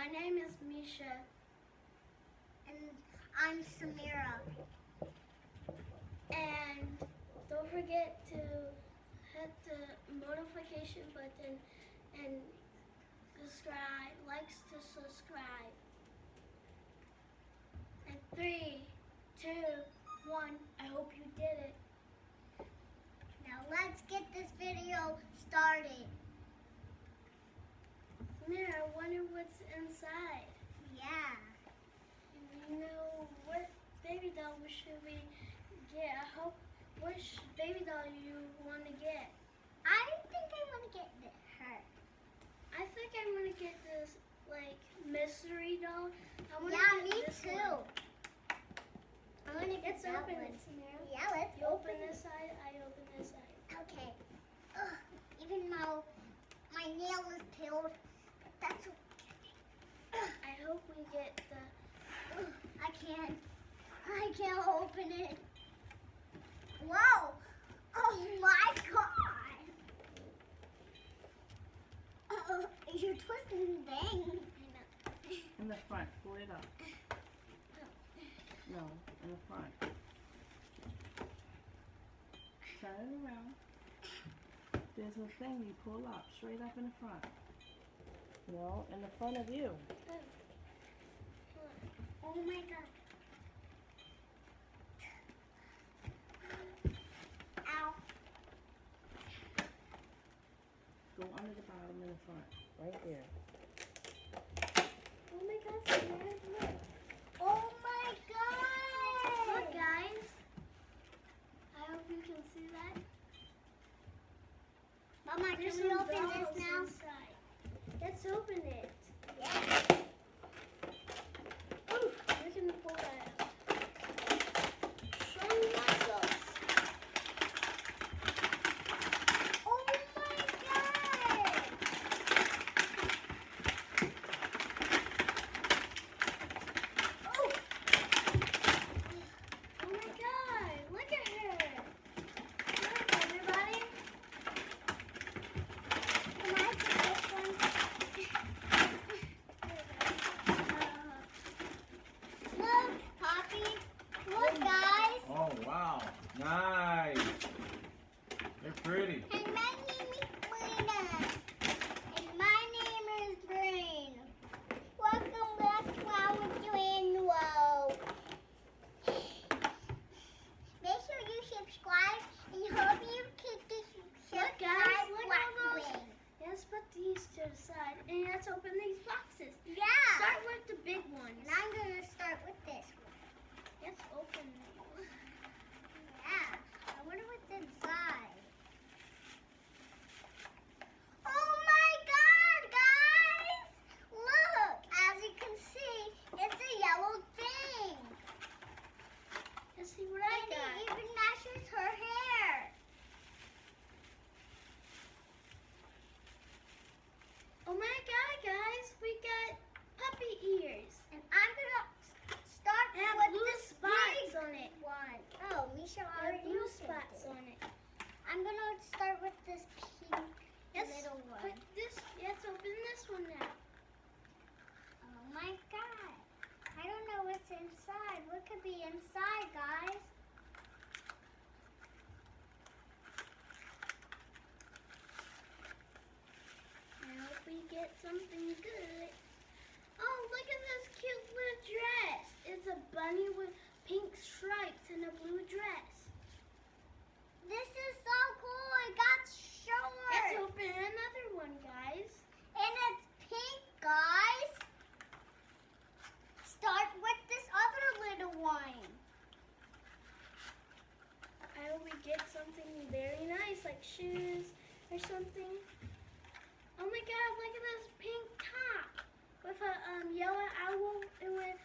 My name is Misha. And I'm Samira. And don't forget to hit the notification button and subscribe, likes to subscribe. And three, two, one, I hope you did it. Now let's get this video started. Wonder what's inside. Yeah. You know, what baby doll should we get? I hope, which baby doll you want to get? I think I want to get her. I think I'm gonna get this like mystery doll. I wanna Yeah, get me this too. one. I want to get that open one. it. Yeah, let's You open this side, I open this side. Okay. Ugh, even though my nail is peeled, but that's okay. Ugh, I hope we get the. ugh, I can't. I can't open it. Whoa! Oh my god! Uh, you're twisting the thing. In the front, pull it up. No, in the front. Turn it around. There's a thing you pull up, straight up in the front. No, in the front of you. Oh my god. Ow. Go under the bottom in the front. Right there. Oh my god, Samira, look. Oh my god! Look, guys. I hope you can see that. Mama, There's can we open this now? inside. Let's open it. Yeah. Oof, we can pull that out. Strong muscles. Oh my god! Oh, Oh my god, look at her. Look, everybody. can I take this one? Look, Poppy. Look, guys. Oh, wow. Nice. They're pretty. And my name is Lena. And my name is Brain. Welcome back to our channel. Make sure you subscribe and hope you keep this Look, guys, subscribe look at those. button. Let's put these to the side and let's open these boxes. Yeah. Start with the big ones. And I'm going to start with this one. Let's open them. Yeah. I wonder what's inside. Oh my god, guys! Look, as you can see, it's a yellow thing. Let's see what I And got. it even matches her hair. Oh my god, guys, we got puppy ears. And I'm gonna s- start They have with blue this spots big on it. one. Oh, Misha They have already blue opened spots it. on it. I'm gonna start with this pink Let's little put one. this. Let's open this one now. Oh my god. I don't know what's inside. What could be inside, guys? I hope we get something good. Oh, look at this cute little dress. It's a bunny with pink stripes and a blue dress. This is so cool. It got short. Let's open another one, guys. And it's pink, guys. Start with this other little one. I hope we get something very nice, like shoes or something. Oh my god, look at this pink top with a um, yellow owl and with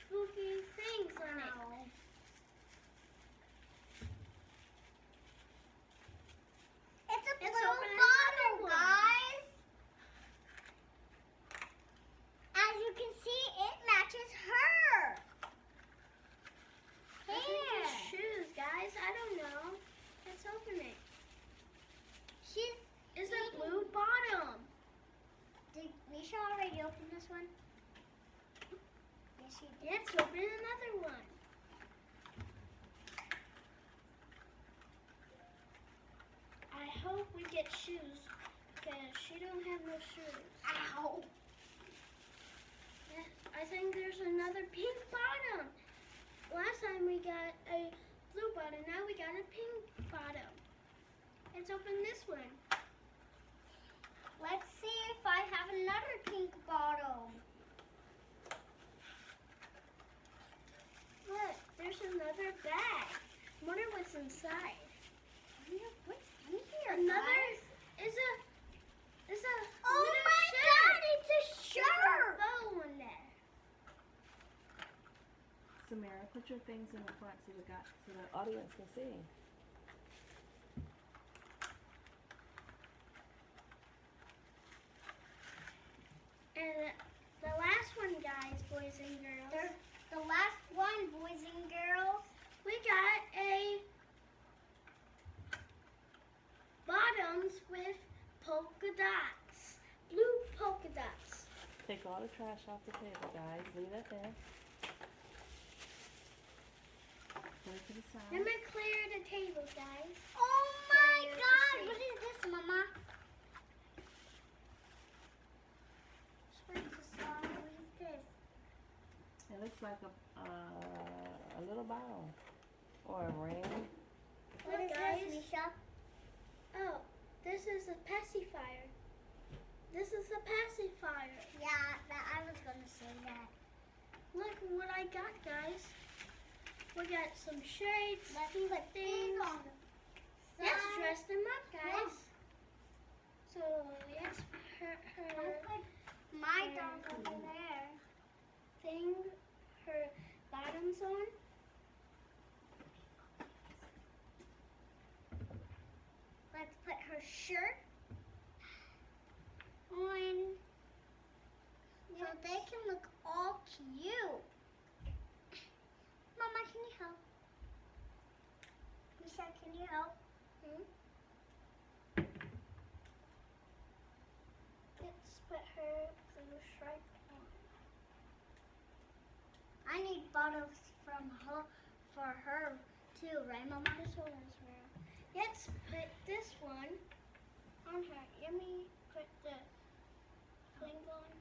spooky things on it. Ow. It's a Let's blue open another bottle, one. guys. As you can see, it matches her. I think Hair. it's shoes, guys. I don't know. Let's open it. She's. It's a blue bottom. Did Misha already open this one? Yes, you did. Let's open another one. I hope we get shoes because she don't have no shoes. Ow. I think there's another pink bottom. Last time we got a blue bottom, now we got a pink bottom. Let's open this one. Let's see if I have another pink bottle. Look, there's another bag. Wonder what's inside. What's in here? Another guys? is a is a Oh my shirt. god, it's a There's a shirt. bow on there. Samara, put your things in the front so the guy, so the audience can see. And the last one, guys, boys and girls, They're the last one, boys and girls. we got a bottoms with polka dots, blue polka dots. Take all the trash off the table, guys. Leave it there. Put it to the Let side. me clear the table, guys. Oh my god, let's what see. is this, Mama? What is this? It looks like a uh, a little bottle or a ring. What Look, is guys. this, Misha? Oh, this is a pacifier. This is a pacifier. Yeah, that, I was gonna say that. Look what I got, guys. We got some shirts, Let's on the Let's dress them up, guys. So let's her her put my dolls over there. thing, her bottoms on. Let's put her shirt on so they can look all cute. Mama, can you help? Misha, can you help? Hmm? Let's put her blue stripe on. I need bottles from her for her too, right, Mama? This one is real. Let's put this one on her. Let me put the thing on.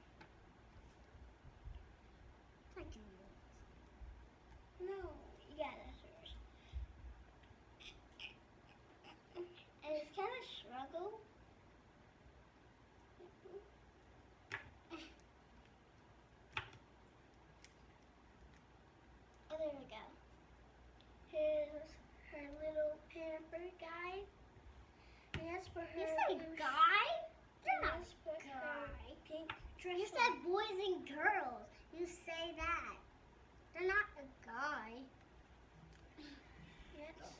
I can do No, yeah, that's yours. And it's kind of struggle. Oh, there we go. Here's her little pamper guy. And that's for her. You say guy? You're not that's for her guy. You said boys and girls. You say that. They're not a guy. Yes.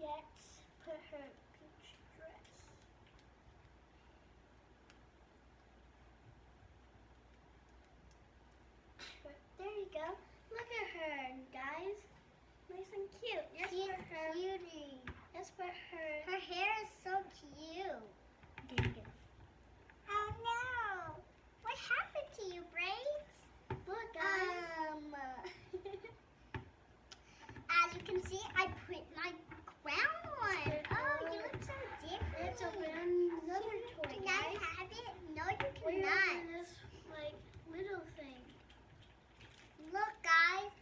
Let's put her peach dress. But there you go. Look at her, guys. Nice and cute. She's put her. cutie. Let's put her. Her hair is so cute. Oh no! What happened to you, braids? Look, guys. Um. as you can see, I put my crown on. Oh, you look so different. Let's open another toy, Can I guys. have it? No, you We're cannot. opening this like little thing. Look, guys.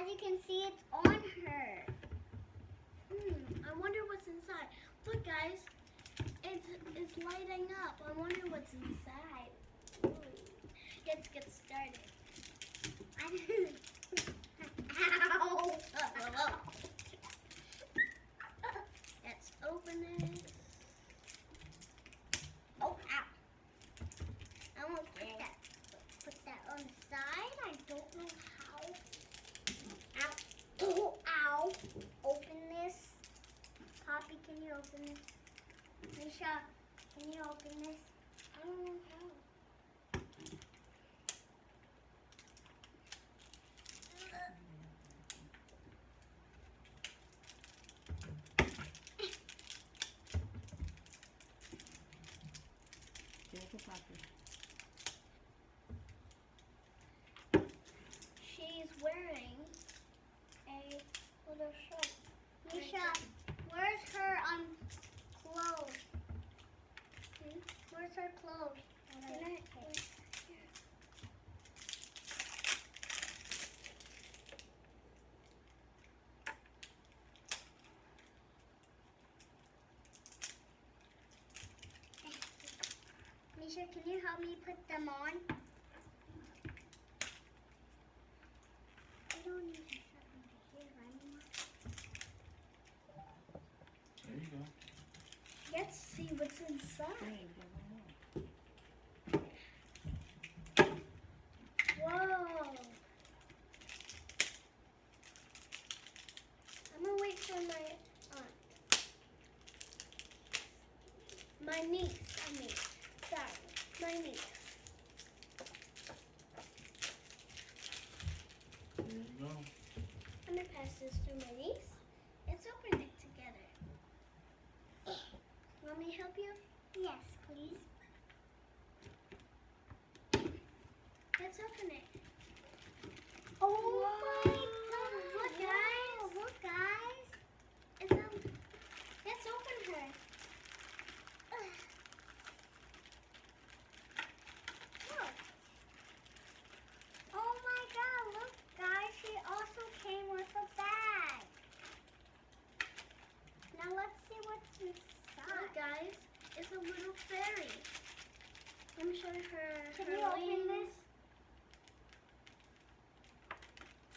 As you can see, it's on her. Hmm, I wonder what's inside. Look, guys, it's it's lighting up. I wonder what's inside. Ooh. Let's get started. Ow! Let's open it. Oh, ow. I won't Put get that, put that on the side. I don't know how. Ow. Oh, ow. Open this. Poppy, can you open this? Misha, can you open this? I don't know how. Misha, can you help me put them on? I don't need to shove them to here anymore. There you go. Let's see what's inside. There you go. Whoa. I'm gonna wait for my aunt. My niece, I mean. Sorry, my niece. There you go. I'm gonna pass this to my niece. Let's open it together. Want me to help you? Yes, please. Let's open it. Oh my God, look, guys. Wow, Look, guys. It's um, let's open her. Look. Oh my god, look guys, she also came with a bag. Now let's see what's Look, inside. guys, it's a little fairy. Let me show her. Can her you open this?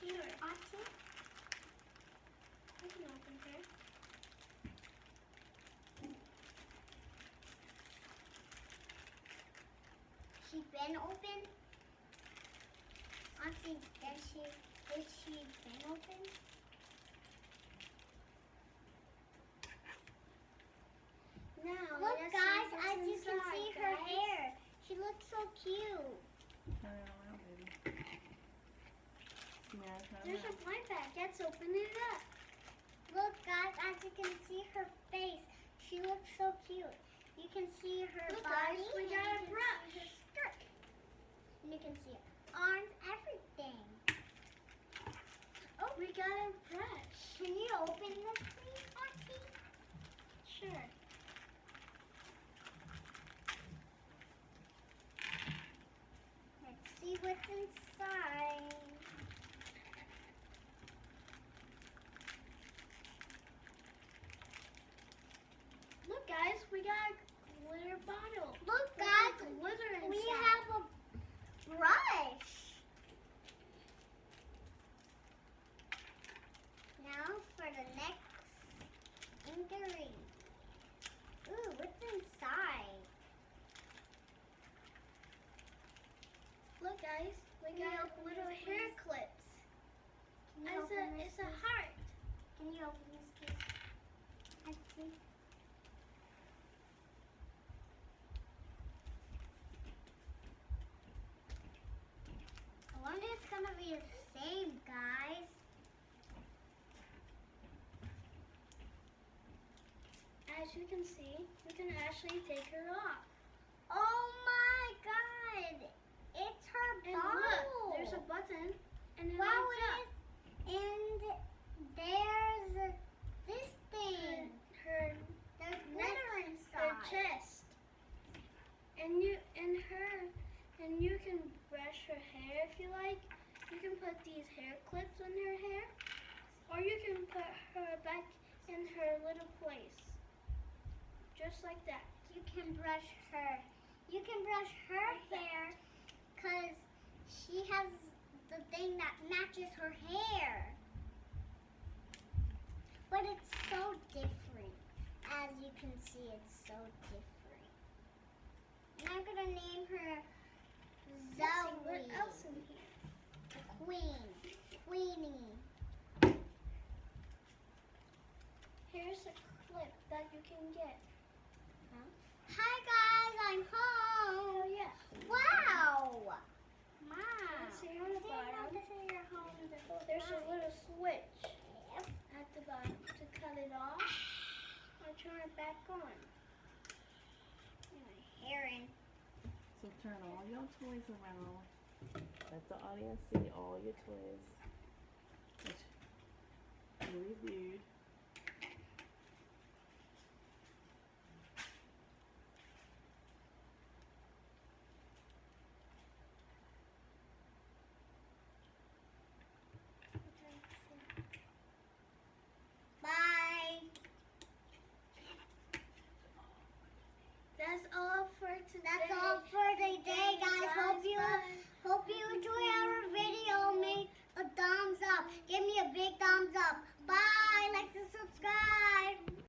Here, Auntie? I can open her. She been open? Auntie, did she, did she been open? Now, Look let's guys, see what's as you can inside, see her hair. She looks so cute. Turn it around, baby. Yeah, turn it There's a blind bag. Let's open it up. Look guys, as you can see her face. She looks so cute. You can see her Look, body. guys, we and got a brush. And you can see arms, everything. Oh, we got a brush. Can you open this please, Auntie? Sure. Let's see what's inside. Look, guys, we got a glitter bottle. Look With guys, glitter inside. we have a brush. Now for the next ingredient. Ooh, what's inside? Look, guys, we Can you open little this, hair please? clips. Can you It's open a, this, it's a heart. Can you open this, please? Auntie? I wonder if it's gonna be the same, guys. As you can see, we can actually take her off. Oh my god! It's her And bottle. look, there's a button, and it wow, lights up. And there's this thing. Her There's neck, glitter her chest, and you and her, and you can brush her hair if you like. You can put these hair clips on her hair, or you can put her back in her little place, just like that. You can brush her. You can brush her hair because she has the thing that matches her hair. But it's so different. As you can see, it's so different. And I'm gonna name her Zoe. what else in here? The queen. Queenie. Here's a clip that you can get. Hi guys, I'm home. Oh yeah. Wow. Mom. Let's see There's a little switch at the bottom to cut it off or turn it back on. My. So turn all your toys around. Let the audience see all your toys. You reviewed. That's all for